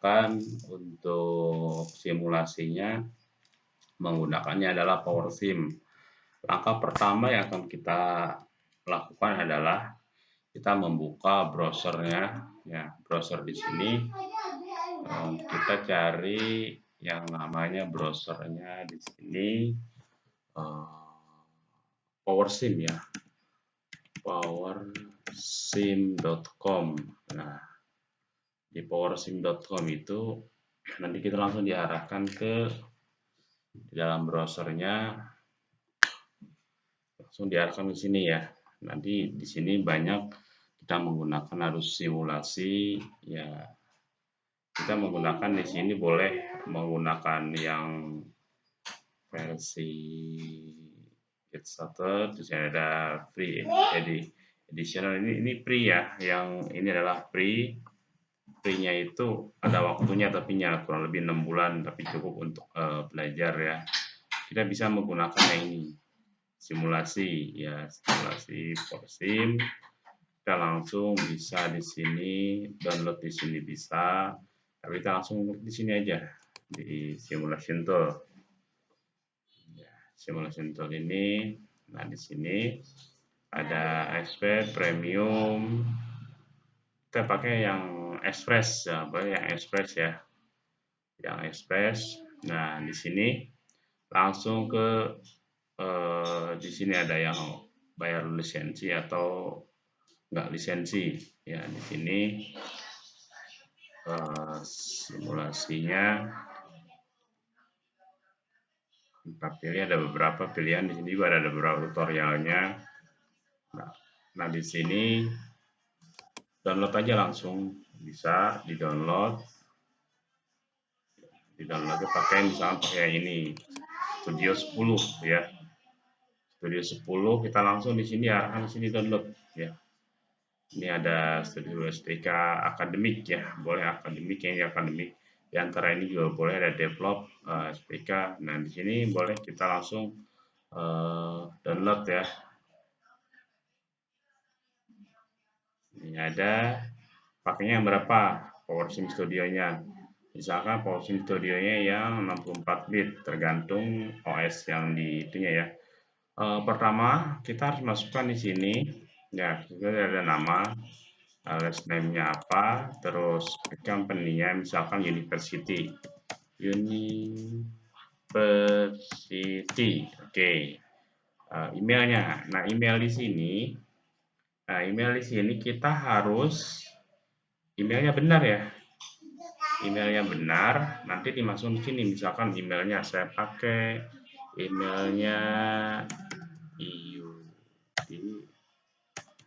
kita akan menggunakan untuk simulasinya menggunakannya adalah PowerSim. Langkah pertama yang akan kita lakukan adalah kita membuka browsernya, ya browser di sini eh, kita cari yang namanya browsernya di sini uh, PowerSim ya, powersim.com. Nah, di powersim.com itu nanti kita langsung diarahkan ke di dalam browsernya. Langsung diarahkan ke sini ya. Nanti di sini banyak kita menggunakan harus simulasi ya. Kita menggunakan di sini boleh menggunakan yang versi get started terus ada free jadi additional ini ini free ya yang ini adalah free free-nya itu ada waktunya tapi nya kurang lebih enam bulan tapi cukup untuk uh, belajar ya. Kita bisa menggunakan yang ini simulasi ya simulasi sim. Kita langsung bisa di sini download di sini bisa tapi kita langsung di sini aja di simulation tool. Ya, simulation tool ini nah di sini ada expert premium. Kita pakai yang express ya, yang express ya. Yang express. Nah, di sini langsung ke eh, di sini ada yang bayar lisensi atau enggak lisensi. Ya, di sini eh, simulasinya kita pilih ada beberapa pilihan di sini juga ada beberapa tutorialnya. Nah, nah di sini download aja langsung bisa di download di download pakai misalnya pakai ini Studio 10 ya. Studio 10 kita langsung di sini arahkan sini download ya. Ini ada Studio SPK akademik ya. Boleh akademik yang akademik. Di antara ini juga boleh ada develop uh, eh, SPK nah di sini boleh kita langsung uh, download ya. Ini ada pakainya yang berapa PowerSim Studio-nya. Misalkan PowerSim Studio-nya yang 64 bit, tergantung OS yang di itunya ya. E, pertama, kita harus masukkan di sini, ya, kita ada nama, last name-nya apa, terus company-nya, misalkan University. University, oke. Okay. Uh, emailnya, nah email di sini, nah email di sini kita harus emailnya benar ya? Emailnya benar nanti dimasukin sini. Misalkan emailnya saya pakai emailnya iu di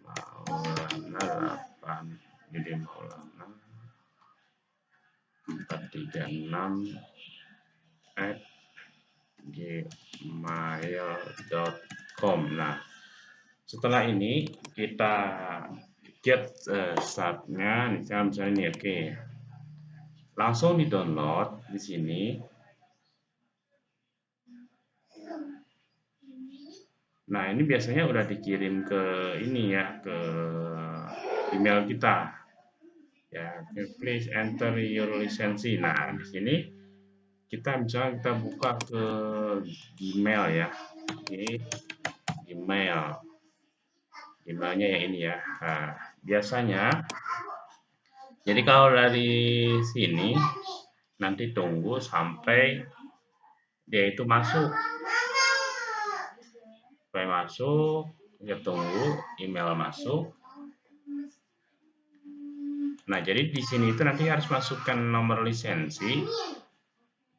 maulana 8 jadi maulana 436 at gmail.com nah setelah ini kita get uh, startnya misalnya misalnya ini oke. Langsung di download di sini. Nah ini biasanya udah dikirim ke ini ya ke email kita. Ya please enter your lisensi. Nah di sini kita misalnya kita buka ke Gmail ya. Okay. Gmail. Emailnya ya ini ya. Nah, biasanya jadi kalau dari sini nanti tunggu sampai dia itu masuk. Sampai masuk kita tunggu email masuk. Nah jadi di sini itu nanti harus masukkan nomor lisensi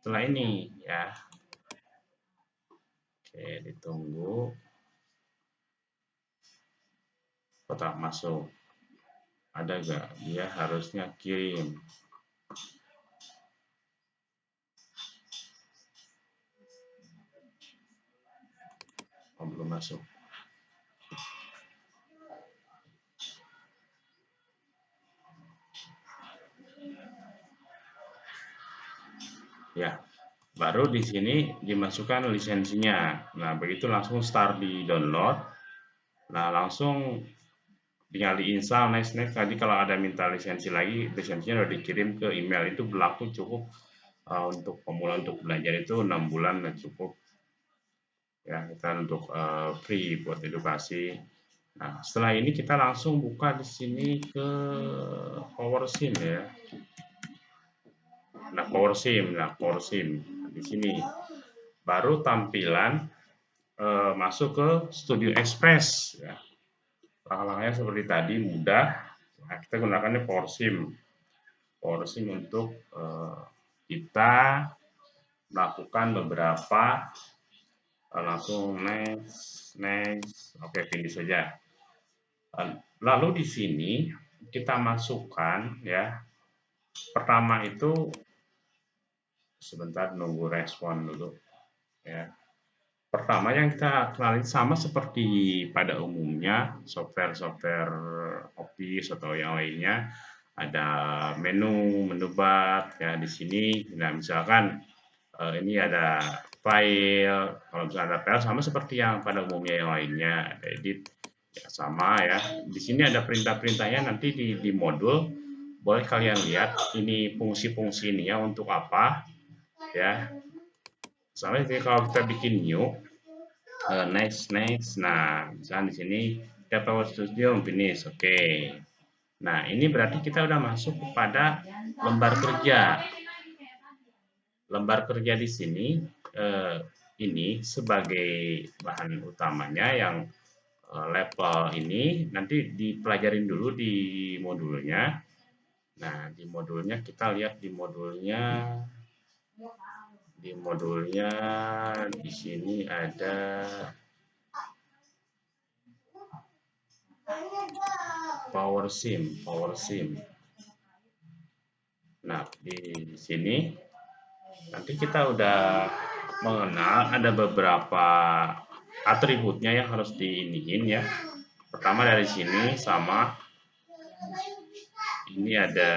setelah ini ya. Oke ditunggu. Kotak masuk ada gak dia harusnya kirim. Oh, belum masuk. Ya baru di sini dimasukkan lisensinya. Nah begitu langsung start di download. Nah langsung tinggal diinstal next next. Tadi kalau ada minta lisensi lagi lisensinya udah dikirim ke email. Itu berlaku cukup uh, untuk pemula untuk belajar itu enam bulan dan cukup. Ya kita untuk uh, free buat edukasi. Nah setelah ini kita langsung buka di sini ke PowerSim ya. Nah PowerSim nah PowerSim di sini. Baru tampilan uh, masuk ke Studio Express ya langkah-langkahnya seperti tadi mudah. Nah, kita gunakannya PowerSim PowerSim untuk uh, kita melakukan beberapa uh, langsung next next. Oke okay, saja. Uh, lalu di sini kita masukkan ya. Pertama itu sebentar nunggu respon dulu ya Pertama yang kita kenali sama seperti pada umumnya software-software Office atau yang lainnya. Ada menu, menu bar ya di sini. Nah, misalkan uh, ini ada file, kalau misalnya ada file sama seperti yang pada umumnya yang lainnya, ada edit ya sama ya. Di sini ada perintah-perintahnya nanti di, di modul. Boleh kalian lihat ini fungsi-fungsi ini ya untuk apa ya. Misalnya kalau kita bikin new, uh, next, next. Nah, misalnya di sini kita Power Studio finish. Oke. Okay. Nah, ini berarti kita udah masuk kepada lembar kerja. Lembar kerja di sini uh, ini sebagai bahan utamanya yang uh, level ini nanti dipelajarin dulu di modulnya. Nah, di modulnya kita lihat di modulnya di modulnya di sini ada power sim power sim. Nah di sini nanti kita udah mengenal ada beberapa atributnya yang harus diiniin ya. Pertama dari sini sama ini ada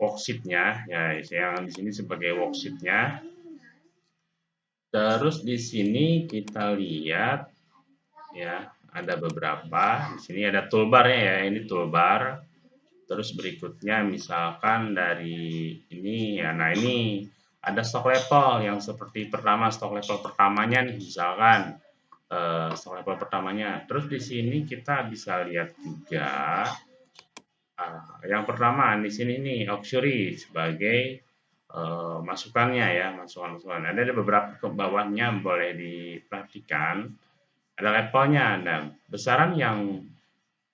worksheetnya. Ya yang di sini sebagai worksheetnya. Terus di sini kita lihat ya ada beberapa. Di sini ada toolbarnya ya ini toolbar. Terus berikutnya misalkan dari ini ya nah ini ada stock level yang seperti pertama stock level pertamanya nih misalkan uh, stock level pertamanya. Terus di sini kita bisa lihat juga yang pertama di sini nih auxiliary sebagai uh, masukannya ya, masukan-masukan. Ada beberapa ke bawahnya boleh diperhatikan. Ada levelnya, ada besaran yang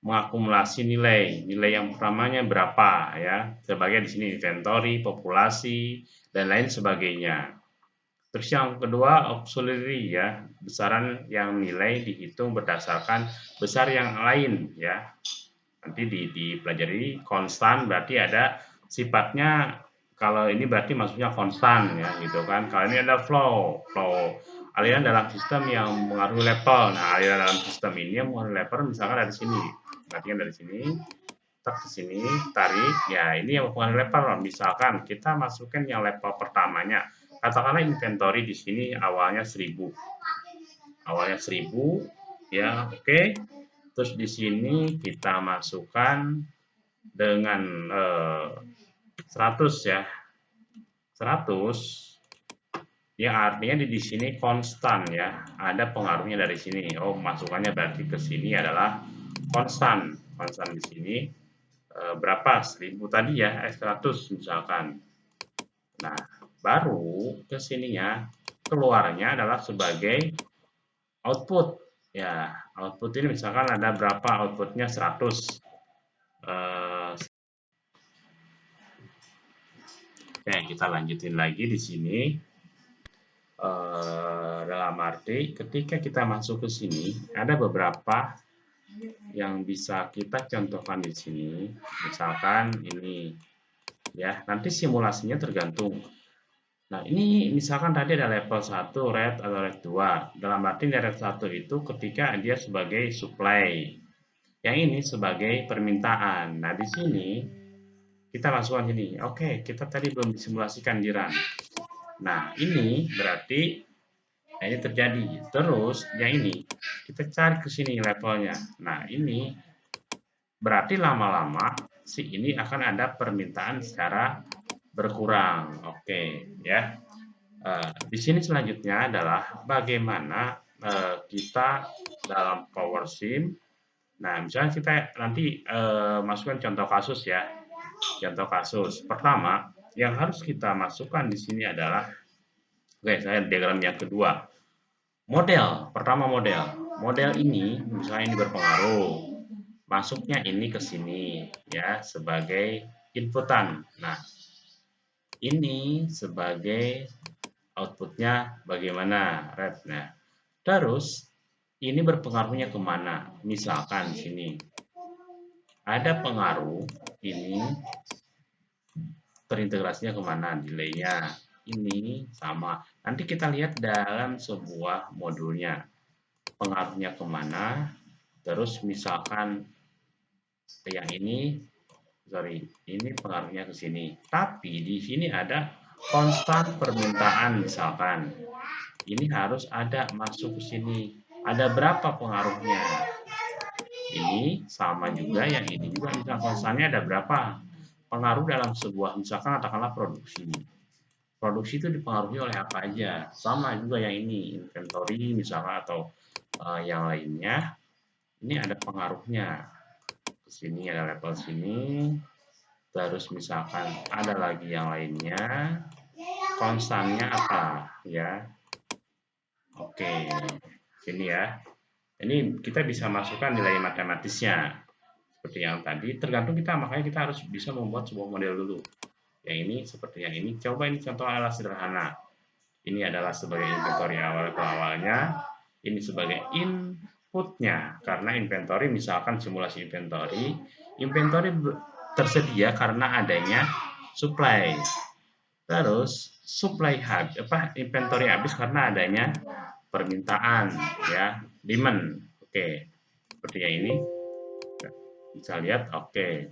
mengakumulasi nilai. Nilai yang pertamanya berapa ya? Sebagai di sini inventory, populasi dan lain sebagainya. Terus yang kedua auxiliary ya, besaran yang nilai dihitung berdasarkan besar yang lain ya nanti di, dipelajari konstan berarti ada sifatnya kalau ini berarti maksudnya konstan ya gitu kan. Kalau ini ada flow flow aliran dalam sistem yang mengaruhi level. Nah aliran dalam sistem ini yang mengaruhi level misalkan dari sini. Berarti dari sini tak ke sini tarik. Ya ini yang mengaruhi level. Misalkan kita masukkan yang level pertamanya. Katakanlah inventory di sini awalnya 1000 awalnya 1000 ya oke. okay Terus di sini kita masukkan dengan eh, 100 ya. 100 ya artinya di, di sini konstan ya. Ada pengaruhnya dari sini. Oh, masukannya berarti ke sini adalah konstan. Konstan di sini eh, berapa? 1000 tadi ya, S100 misalkan. Nah, baru ke sininya keluarnya adalah sebagai output ya output ini misalkan ada berapa outputnya? 100 uh, oke kita lanjutin lagi di sini. Uh, dalam arti ketika kita masuk ke sini ada beberapa yang bisa kita contohkan di sini. Misalkan ini ya nanti simulasinya tergantung Nah, ini misalkan tadi ada level 1 red atau red 2. Dalam arti red 1 itu ketika dia sebagai supply. Yang ini sebagai permintaan. Nah, di sini kita masukkan ini. Oke, kita tadi belum disimulasikan di run. Nah, ini berarti Nah, ini terjadi. Terus yang ini kita cari ke sini levelnya. Nah, ini berarti lama-lama si ini akan ada permintaan secara berkurang. Oke, ya. Uh, di sini selanjutnya adalah bagaimana uh, kita dalam Power Sim. Nah, misalnya kita nanti uh, masukkan contoh kasus ya. Contoh kasus. Pertama, yang harus kita masukkan di sini adalah Oke, saya diagram yang kedua. Model, pertama model. Model ini misalnya ini berpengaruh. Masuknya ini ke sini ya sebagai inputan. Nah, ini sebagai outputnya bagaimana red. Nah, terus ini berpengaruhnya ke mana? Misalkan sini ada pengaruh ini terintegrasinya ke mana? Delaynya ini sama. Nanti kita lihat dalam sebuah modulnya. Pengaruhnya ke mana. Terus misalkan yang ini, sorry, ini pengaruhnya ke sini. Tapi di sini ada konstan permintaan misalkan. Ini harus ada masuk ke sini. Ada berapa pengaruhnya? Ini sama juga, yang ini juga. Misalkan konstannya ada berapa? Pengaruh dalam sebuah, misalkan katakanlah produksi produksi itu dipengaruhi oleh apa aja sama juga yang ini inventory misalnya atau uh, yang lainnya ini ada pengaruhnya ke sini ada level sini. Terus misalkan ada lagi yang lainnya. Konstannya apa? Ya. Oke. Sini ya. Ini kita bisa masukkan nilai matematisnya. Seperti yang tadi tergantung kita. Makanya kita harus bisa membuat sebuah model dulu. Yang ini seperti yang ini. Coba ini contoh adalah sederhana. Ini adalah sebagai inventory awal ke awalnya. Ini sebagai outputnya karena inventory misalkan simulasi inventory inventory tersedia karena adanya supply terus supply habis apa inventory habis karena adanya permintaan ya demand oke okay. sepertinya ini bisa lihat oke okay.